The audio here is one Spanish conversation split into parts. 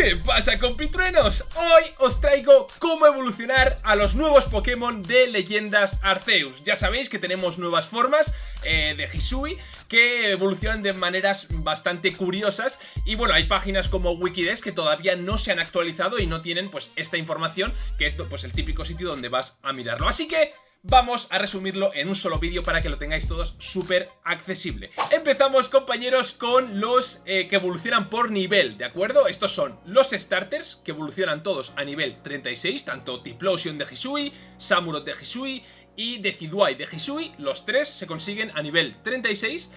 ¿Qué pasa compitruenos? Hoy os traigo cómo evolucionar a los nuevos Pokémon de Leyendas Arceus. Ya sabéis que tenemos nuevas formas eh, de Hisui que evolucionan de maneras bastante curiosas. Y bueno, hay páginas como Wikidex que todavía no se han actualizado y no tienen pues esta información Que es pues el típico sitio donde vas a mirarlo. Así que vamos a resumirlo en un solo vídeo para que lo tengáis todos súper accesible. Empezamos, compañeros, con los eh, que evolucionan por nivel, ¿de acuerdo? Estos son los starters, que evolucionan todos a nivel 36, tanto Tiplosion de Hisui, Samurott de Hisui y Decidueye de Hisui, los tres se consiguen a nivel 36.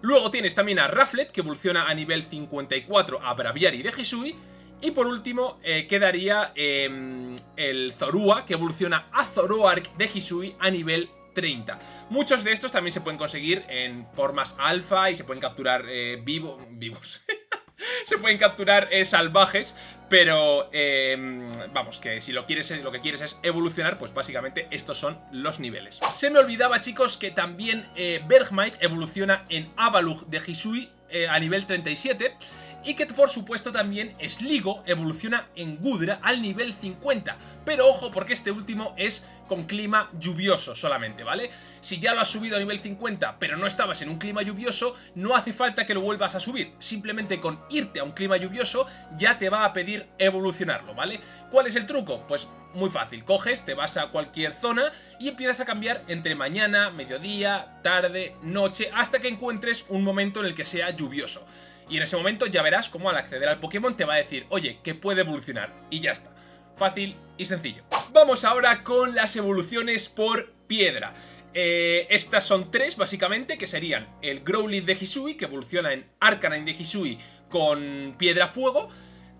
Luego tienes también a Raflet, que evoluciona a nivel 54 a Braviary de Hisui, y por último eh, quedaría em, el Zorua, que evoluciona a Zoroark de Hisui a nivel 30. Muchos de estos también se pueden conseguir en formas alfa y se pueden capturar eh, vivo, vivos. se pueden capturar eh, salvajes, pero em, vamos, que si lo, quieres, lo que quieres es evolucionar, pues básicamente estos son los niveles. Se me olvidaba, chicos, que también Bergmite evoluciona en Avalugh de Hisui a nivel 37 y que por supuesto también Sligo evoluciona en Gudra al nivel 50, pero ojo porque este último es con clima lluvioso solamente, ¿vale? Si ya lo has subido a nivel 50 pero no estabas en un clima lluvioso, no hace falta que lo vuelvas a subir, simplemente con irte a un clima lluvioso ya te va a pedir evolucionarlo, ¿vale? ¿Cuál es el truco? Pues muy fácil, coges, te vas a cualquier zona y empiezas a cambiar entre mañana, mediodía, tarde, noche, hasta que encuentres un momento en el que sea lluvioso. Y en ese momento ya verás cómo al acceder al Pokémon te va a decir, oye, que puede evolucionar. Y ya está. Fácil y sencillo. Vamos ahora con las evoluciones por piedra. Eh, estas son tres, básicamente, que serían el Growlithe de Hisui, que evoluciona en Arcanine de Hisui con Piedra Fuego.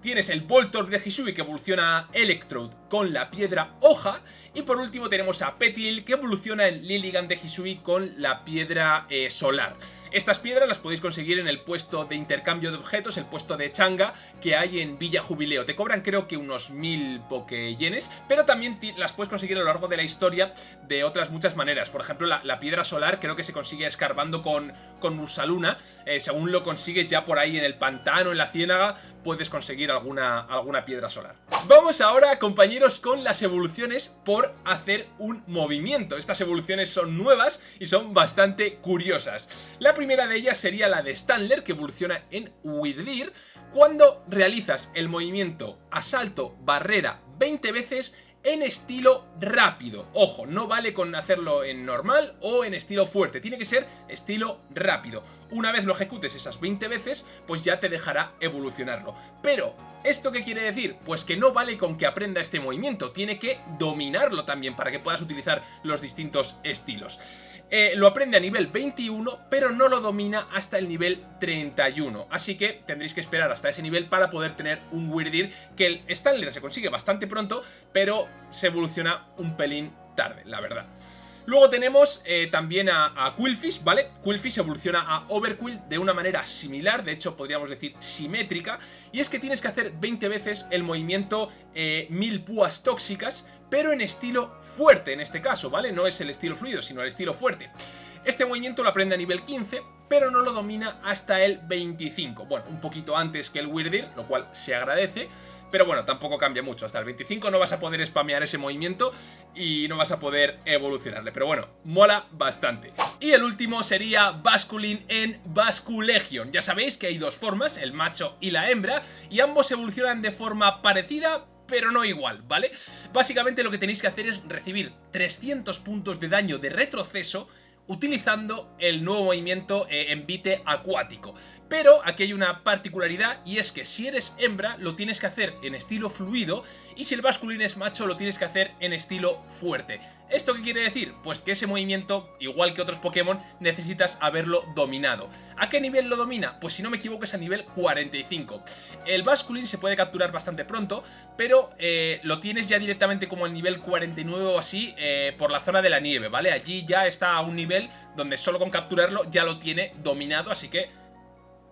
Tienes el Voltorb de Hisui, que evoluciona Electrode con la Piedra Hoja. Y por último tenemos a Petil, que evoluciona en Lilligant de Hisui con la Piedra eh, Solar. Estas piedras las podéis conseguir en el puesto de intercambio de objetos, el puesto de changa que hay en Villa Jubileo. Te cobran creo que unos mil pokeyenes, pero también las puedes conseguir a lo largo de la historia de otras muchas maneras. Por ejemplo, la, piedra solar creo que se consigue escarbando con, con Ursaluna. Eh, según lo consigues ya por ahí en el pantano, en la ciénaga, puedes conseguir alguna, alguna piedra solar. Vamos ahora, compañeros, con las evoluciones por hacer un movimiento. Estas evoluciones son nuevas y son bastante curiosas. La primera de ellas sería la de Stanler, que evoluciona en Wirdir, cuando realizas el movimiento asalto barrera 20 veces en estilo rápido. Ojo, no vale con hacerlo en normal o en estilo fuerte, tiene que ser estilo rápido. Una vez lo ejecutes esas 20 veces, pues ya te dejará evolucionarlo. Pero, ¿esto qué quiere decir? Pues que no vale con que aprenda este movimiento, tiene que dominarlo también para que puedas utilizar los distintos estilos. Eh, lo aprende a nivel 21, pero no lo domina hasta el nivel 31. Así que tendréis que esperar hasta ese nivel para poder tener un Weirdir, que el Stanley se consigue bastante pronto, pero se evoluciona un pelín tarde, la verdad. Luego tenemos eh, también a, Quillfish, ¿vale? Quillfish evoluciona a Overquill de una manera similar, de hecho podríamos decir simétrica, y es que tienes que hacer 20 veces el movimiento eh, mil púas tóxicas, pero en estilo fuerte en este caso, ¿vale? No es el estilo fluido, sino el estilo fuerte. Este movimiento lo aprende a nivel 15, pero no lo domina hasta el 25. Bueno, un poquito antes que el Weirdir, lo cual se agradece, pero bueno, tampoco cambia mucho. Hasta el 25 no vas a poder spamear ese movimiento y no vas a poder evolucionarle. Pero bueno, mola bastante. Y el último sería Basculin en Basculegion. Ya sabéis que hay dos formas, el macho y la hembra, y ambos evolucionan de forma parecida, pero no igual, ¿vale? Básicamente lo que tenéis que hacer es recibir 300 puntos de daño de retroceso utilizando el nuevo movimiento eh, envite acuático. Pero aquí hay una particularidad y es que si eres hembra lo tienes que hacer en estilo fluido y si el masculino es macho lo tienes que hacer en estilo fuerte. ¿Esto qué quiere decir? Pues que ese movimiento, igual que otros Pokémon, necesitas haberlo dominado. ¿A qué nivel lo domina? Pues si no me equivoco es a nivel 45. El Basculin se puede capturar bastante pronto, pero eh, lo tienes ya directamente como el nivel 49 o así eh, por la zona de la nieve, ¿vale? Allí ya está a un nivel donde solo con capturarlo ya lo tiene dominado, así que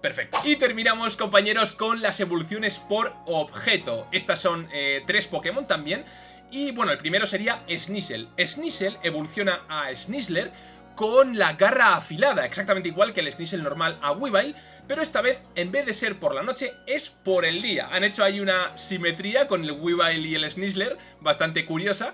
Perfecto. Y terminamos, compañeros, con las evoluciones por objeto. Estas son eh, tres Pokémon también. Y bueno, el primero sería Sneasel. Sneasel evoluciona a Sneasler con la garra afilada, exactamente igual que el Sneasel normal a Weavile, pero esta vez, en vez de ser por la noche, es por el día. Han hecho ahí una simetría con el Weavile y el Sneasler, bastante curiosa.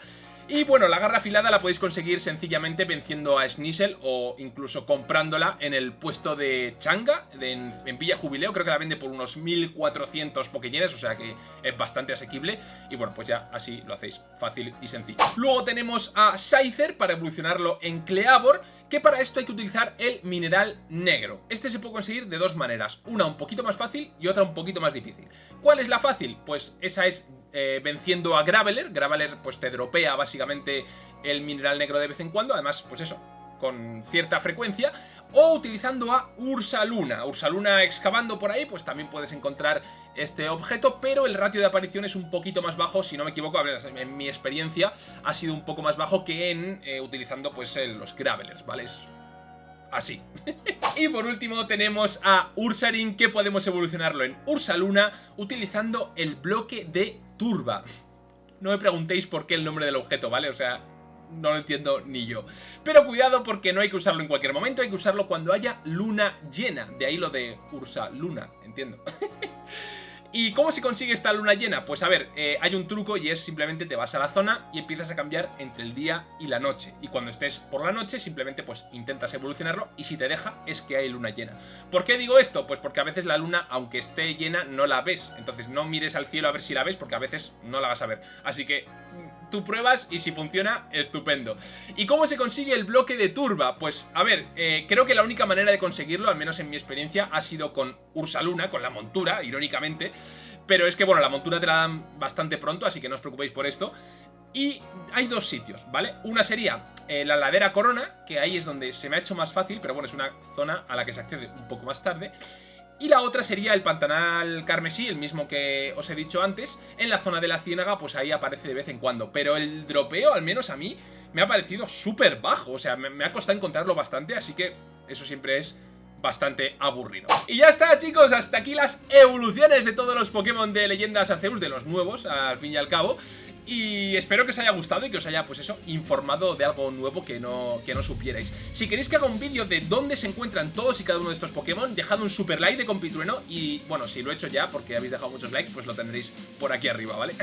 Y bueno, la garra afilada la podéis conseguir sencillamente venciendo a Sneasel o incluso comprándola en el puesto de Changa, en, Villa Jubileo, creo que la vende por unos 1400 pokeyenes, o sea que es bastante asequible. Y bueno, pues ya así lo hacéis fácil y sencillo. Luego tenemos a Scyther para evolucionarlo en Cleavor, que para esto hay que utilizar el mineral negro. Este se puede conseguir de dos maneras, una un poquito más fácil y otra un poquito más difícil. ¿Cuál es la fácil? Pues esa es eh, venciendo a Graveler. Graveler pues te dropea básicamente el mineral negro de vez en cuando, además pues eso, con cierta frecuencia, o utilizando a Ursaluna. Ursaluna excavando por ahí, pues también puedes encontrar este objeto, pero el ratio de aparición es un poquito más bajo, si no me equivoco, en mi experiencia ha sido un poco más bajo que en eh, utilizando pues los Gravelers, ¿vale? así. y por último tenemos a Ursaring, que podemos evolucionarlo en Ursaluna utilizando el bloque de Turba. No me preguntéis por qué el nombre del objeto, ¿vale? O sea, no lo entiendo ni yo. Pero cuidado porque no hay que usarlo en cualquier momento, hay que usarlo cuando haya luna llena. De ahí lo de Ursa Luna, entiendo. ¿Y cómo se consigue esta luna llena? Pues a ver, eh, hay un truco y es simplemente te vas a la zona y empiezas a cambiar entre el día y la noche. Y cuando estés por la noche simplemente pues intentas evolucionarlo y si te deja es que hay luna llena. ¿Por qué digo esto? Pues porque a veces la luna, aunque esté llena, no la ves. Entonces no mires al cielo a ver si la ves porque a veces no la vas a ver. Así que tú pruebas y si funciona, estupendo. ¿Y cómo se consigue el bloque de turba? Pues, a ver, eh, creo que la única manera de conseguirlo, al menos en mi experiencia, ha sido con Ursaluna, con la montura, irónicamente. Pero es que, bueno, la montura te la dan bastante pronto, así que no os preocupéis por esto. Y hay dos sitios, ¿vale? Una sería eh, la ladera Corona, que ahí es donde se me ha hecho más fácil, pero bueno, es una zona a la que se accede un poco más tarde. Y la otra sería el Pantanal Carmesí, el mismo que os he dicho antes. En la zona de la ciénaga, pues ahí aparece de vez en cuando. Pero el dropeo, al menos a mí, me ha parecido súper bajo. O sea, me, me ha costado encontrarlo bastante, así que eso siempre es bastante aburrido. Y ya está chicos, hasta aquí las evoluciones de todos los Pokémon de Leyendas Arceus, de los nuevos, al fin y al cabo. Y espero que os haya gustado y que os haya, pues eso, informado de algo nuevo que no, que no supierais. Si queréis que haga un vídeo de dónde se encuentran todos y cada uno de estos Pokémon, dejad un super like de compitrueno y, bueno, si lo he hecho ya porque habéis dejado muchos likes, pues lo tendréis por aquí arriba, ¿vale?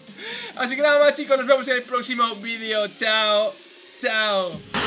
Así que nada más chicos, nos vemos en el próximo vídeo. Chao, chao.